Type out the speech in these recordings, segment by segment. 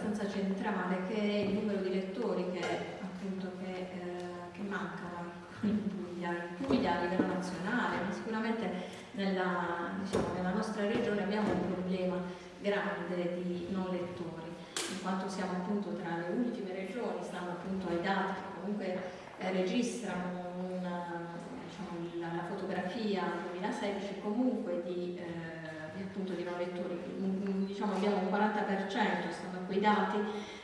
abbastanza centrale che è il numero di lettori che, appunto, che, eh, che mancano in Puglia, in Puglia a livello nazionale, ma sicuramente nella, diciamo, nella nostra regione abbiamo un problema grande di non lettori, in quanto siamo appunto tra le ultime regioni, stanno appunto ai dati che comunque eh, registrano una, diciamo, la, la, fotografia 2016 comunque di, eh, di, appunto, di non lettori, diciamo abbiamo un 40%, stanno quei dati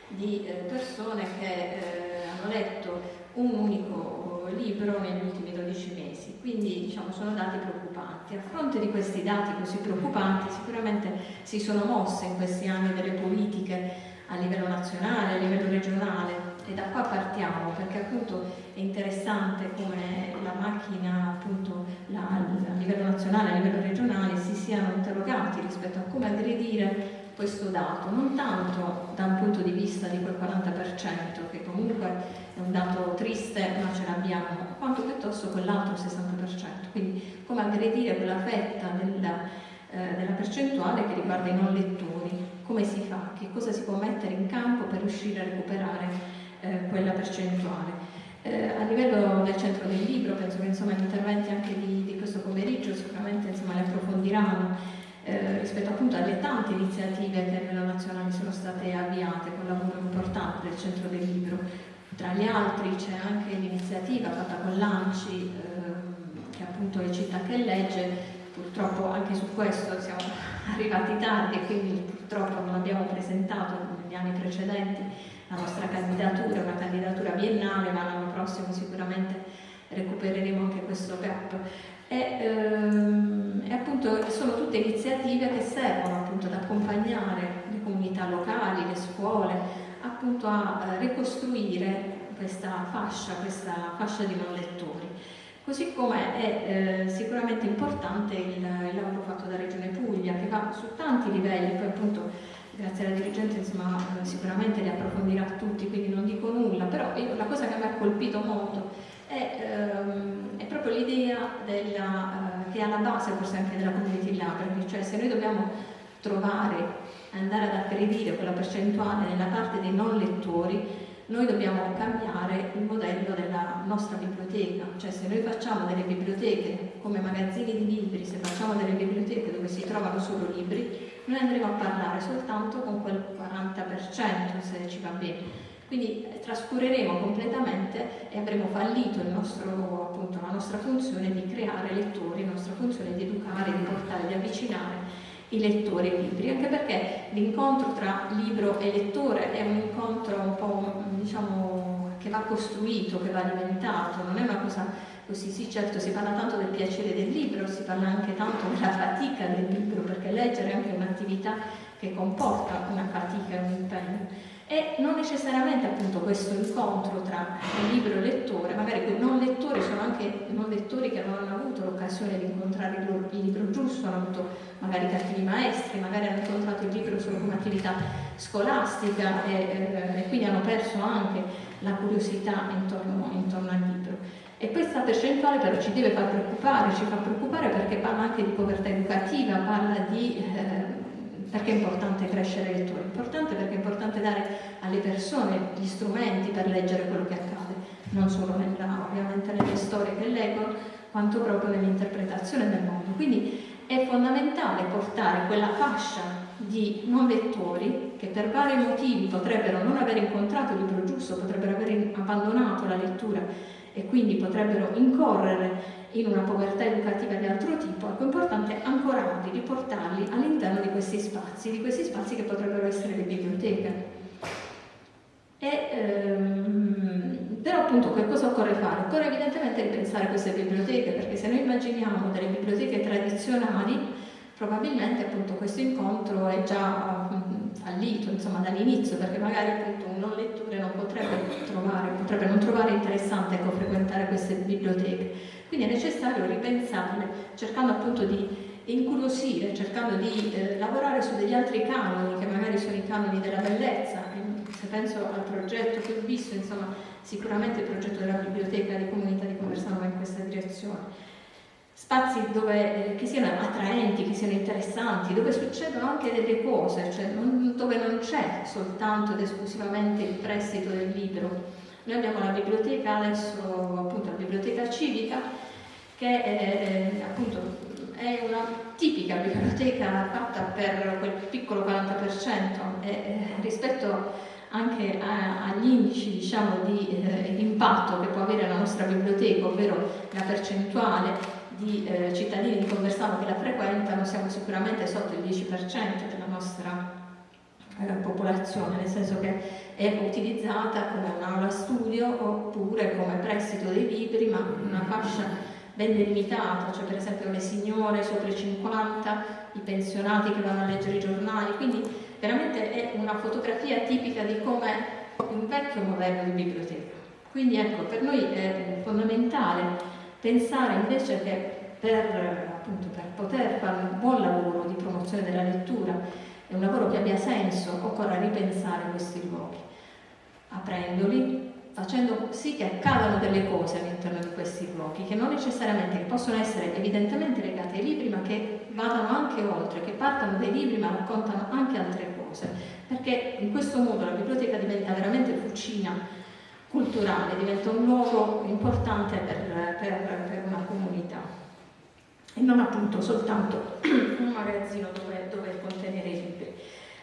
di eh, persone che eh, hanno letto un unico libro negli ultimi 12 mesi, quindi diciamo, sono dati preoccupanti. A fronte di questi dati così preoccupanti sicuramente si sono mosse in questi anni delle politiche a livello nazionale, a livello regionale e da qua partiamo perché appunto è interessante come la macchina appunto la, a livello nazionale, a livello regionale si siano interrogati rispetto a come aggredire questo dato, non tanto da un punto di vista di quel 40% che comunque è un dato triste ma ce l'abbiamo, quanto piuttosto quell'altro 60%, quindi come aggredire quella fetta della, eh, della percentuale che riguarda i non lettori, come si fa, che cosa si può mettere in campo per riuscire a recuperare eh, quella percentuale. Eh, a livello del centro del libro, penso che insomma, gli interventi anche di, di questo pomeriggio sicuramente insomma, le approfondiranno eh, rispetto appunto alle tante iniziative che a livello nazionale sono state avviate con lavoro importante del centro del libro. Tra gli altri c'è anche l'iniziativa fatta con l'ANCI, ehm, che appunto è Città che legge, purtroppo anche su questo siamo arrivati tardi e quindi purtroppo non abbiamo presentato negli anni precedenti la nostra candidatura, una candidatura biennale, ma l'anno prossimo sicuramente recupereremo anche questo gap. E, ehm, appunto sono tutte iniziative che servono appunto ad accompagnare le comunità locali, le scuole, appunto a eh, ricostruire questa fascia, questa fascia di non lettori. Così come è eh, sicuramente importante il, il lavoro fatto da Regione Puglia, che va su tanti livelli, poi appunto grazie alla dirigente insomma, sicuramente li approfondirà tutti, quindi non dico nulla, però io, la cosa che mi ha colpito molto è, ehm, è proprio l'idea eh, che è alla base forse anche della community library, cioè se noi dobbiamo trovare, andare ad aggredire quella percentuale nella parte dei non lettori, noi dobbiamo cambiare il modello della nostra biblioteca, cioè se noi facciamo delle biblioteche come magazzini di libri, se facciamo delle biblioteche dove si trovano solo libri, noi andremo a parlare soltanto con quel 40% se ci va bene. Quindi eh, trascureremo completamente e avremo fallito nostro, appunto, la nostra funzione di creare lettori, la nostra funzione di educare, di portare, di avvicinare i lettori ai libri, anche perché l'incontro tra libro e lettore è un incontro un po' diciamo che va costruito, che va alimentato, non è una cosa così, sì certo si parla tanto del piacere del libro, si parla anche tanto della fatica del libro, perché leggere è anche un'attività che comporta una fatica e un impegno e non necessariamente appunto questo incontro tra il libro e il lettore, magari quei non lettori sono anche non lettori che non hanno avuto l'occasione di incontrare il, loro, il libro giusto, hanno avuto magari cattivi maestri, magari hanno incontrato il libro solo come attività scolastica e, eh, e quindi hanno perso anche la curiosità intorno, intorno al libro. E questa percentuale però ci deve far preoccupare, ci fa preoccupare perché parla anche di povertà educativa, parla di eh, perché è importante crescere i lettori? È importante perché è importante alle persone gli strumenti per leggere quello che accade, non solo nella, ovviamente nelle storie che leggono, quanto proprio nell'interpretazione del mondo. Quindi è fondamentale portare quella fascia di non lettori che per vari motivi potrebbero non aver incontrato il libro giusto, potrebbero aver abbandonato la lettura e quindi potrebbero incorrere in una povertà educativa di altro tipo, ecco, è importante ancorarli, riportarli all'interno di questi spazi, di questi spazi che potrebbero essere le biblioteche. E, ehm, però appunto che cosa occorre fare? Occorre evidentemente ripensare queste biblioteche, perché se noi immaginiamo delle biblioteche tradizionali, probabilmente appunto questo incontro è già um, fallito dall'inizio perché magari appunto un non lettore non potrebbe trovare, potrebbe non trovare interessante ecco, frequentare queste biblioteche quindi è necessario ripensarle cercando appunto di incuriosire, cercando di eh, lavorare su degli altri canoni che magari sono i canoni della bellezza se penso al progetto che ho visto insomma sicuramente il progetto della biblioteca di comunità di Conversano va in questa direzione spazi dove, eh, che siano attraenti, che siano interessanti, dove succedono anche delle cose, cioè non, dove non c'è soltanto ed esclusivamente il prestito del libro. Noi abbiamo la biblioteca adesso, appunto la biblioteca civica, che è, appunto è una tipica biblioteca fatta per quel piccolo 40% e, eh, rispetto anche a, agli indici diciamo, di eh, impatto che può avere la nostra biblioteca, ovvero la percentuale di eh, cittadini di Conversano che la frequentano, siamo sicuramente sotto il 10% della nostra eh, popolazione, nel senso che è utilizzata come un'aula studio oppure come prestito dei libri, ma una fascia ben delimitata, cioè per esempio le signore sopra i 50, i pensionati che vanno a leggere i giornali, quindi veramente è una fotografia tipica di come un vecchio modello di biblioteca. Quindi ecco, per noi è fondamentale pensare invece che per, appunto, per poter fare un buon lavoro di promozione della lettura e un lavoro che abbia senso, occorre ripensare questi luoghi, aprendoli, facendo sì che accadano delle cose all'interno di questi luoghi, che non necessariamente che possono essere evidentemente legate ai libri, ma che vadano anche oltre, che partano dai libri ma raccontano anche altre cose, perché in questo modo la biblioteca diventa veramente fucina culturale, diventa un luogo importante per, per, per una comunità. E non appunto soltanto un magazzino dove contenere i libri.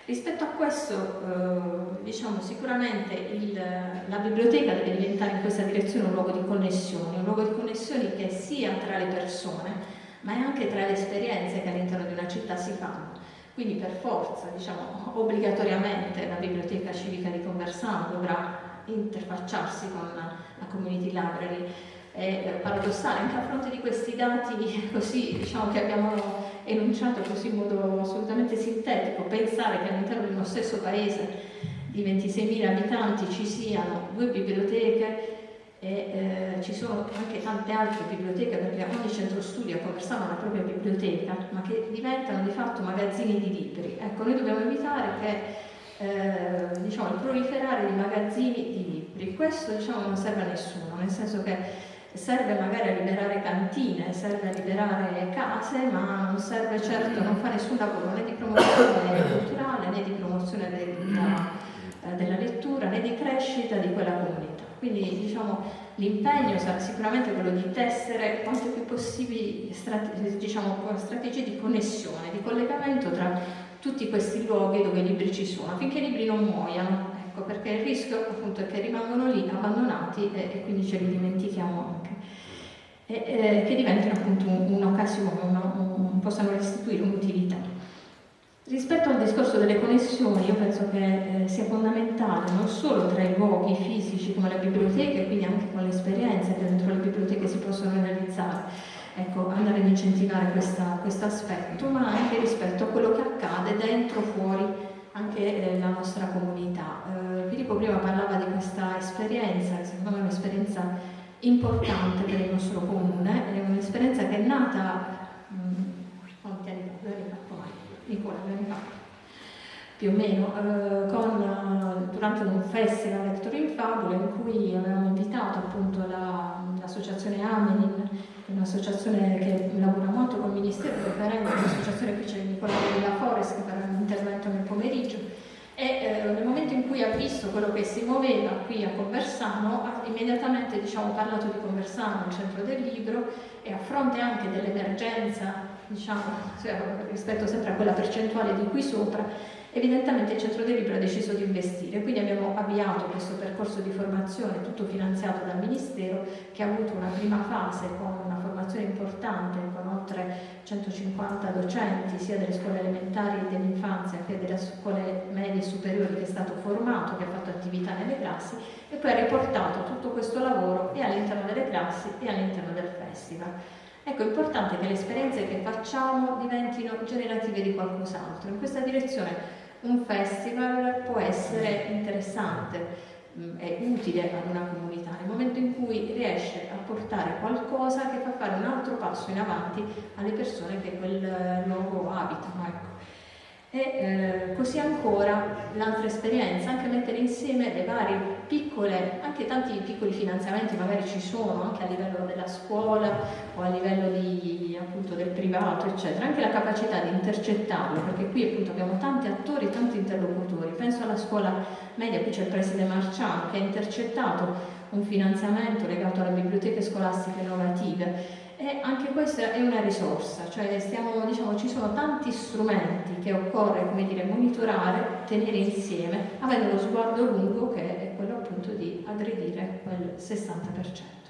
Rispetto a questo, eh, diciamo sicuramente il, la biblioteca deve diventare in questa direzione un luogo di connessioni, un luogo di connessioni che sia tra le persone, ma è anche tra le esperienze che all'interno di una città si fanno. Quindi per forza, diciamo, obbligatoriamente la biblioteca civica di Conversano dovrà interfacciarsi con la community library. È paradossale anche a fronte di questi dati così, diciamo, che abbiamo enunciato così in modo assolutamente sintetico, pensare che all'interno di uno stesso paese di 26.000 abitanti ci siano due biblioteche e eh, ci sono anche tante altre biblioteche perché ogni centro studio ha la propria biblioteca, ma che diventano di fatto magazzini di libri. Ecco, noi dobbiamo evitare che eh, diciamo, il proliferare di magazzini di libri. Questo diciamo, non serve a nessuno, nel senso che serve magari a liberare cantine, serve a liberare case, ma non serve certo, non fa nessun lavoro né di promozione culturale né di promozione della, eh, della lettura né di crescita di quella comunità. Quindi diciamo, l'impegno sarà sicuramente quello di tessere quanto più possibile strate diciamo, strategie di connessione, di collegamento tra tutti questi luoghi dove i libri ci sono, affinché i libri non muoiano, perché il rischio appunto è che rimangono lì abbandonati e, e quindi ce li dimentichiamo anche, e, e che diventino appunto un'occasione, un, un, possano restituire un'utilità. Rispetto al discorso delle connessioni, io penso che eh, sia fondamentale non solo tra i luoghi fisici come le biblioteche, quindi anche con le esperienze che dentro le biblioteche si possono realizzare, ecco, andare ad incentivare questo aspetto, ma anche rispetto a quello che accade dentro, fuori anche eh, la nostra comunità. Eh, Filippo prima parlava di questa esperienza, che secondo me è un'esperienza importante per il nostro comune, è un'esperienza che è nata mh, mm, quanti anni fa? Due anni fa, Nicola, due anni fa, più o meno, eh, con, durante un festival Lector in Fabula in cui avevamo invitato appunto l'associazione la, Amenin un'associazione che lavora molto con il Ministero preferendo un'associazione qui c'è Nicola della Forest che farà un intervento nel pomeriggio e eh, nel momento in cui ha visto quello che si muoveva qui a Conversano ha immediatamente diciamo, parlato di Conversano, il centro del libro e a fronte anche dell'emergenza diciamo, cioè, rispetto sempre a quella percentuale di qui sopra Evidentemente il Centro del Libro ha deciso di investire, quindi abbiamo avviato questo percorso di formazione tutto finanziato dal Ministero che ha avuto una prima fase con una formazione importante con oltre 150 docenti sia delle scuole elementari e dell'infanzia che delle scuole medie e superiori che è stato formato, che ha fatto attività nelle classi e poi ha riportato tutto questo lavoro e all'interno delle classi e all'interno del festival. Ecco, è importante che le esperienze che facciamo diventino generative di qualcos'altro. In questa direzione un festival può essere interessante mm, è utile ad una comunità nel momento in cui riesce a portare qualcosa che fa fare un altro passo in avanti alle persone che quel luogo abitano. Ecco. E eh, così ancora l'altra esperienza, anche mettere insieme le varie piccole, anche tanti piccoli finanziamenti magari ci sono anche a livello della scuola o a livello di, appunto, del privato, eccetera, anche la capacità di intercettarlo, perché qui appunto abbiamo tanti attori, tanti interlocutori. Penso alla scuola media, qui c'è il preside Marciano che ha intercettato un finanziamento legato alle biblioteche scolastiche innovative e anche questa è una risorsa, cioè stiamo, diciamo, ci sono tanti strumenti che occorre dire, monitorare, tenere insieme, avendo lo sguardo lungo che è quello appunto di aggredire quel 60%. Grazie.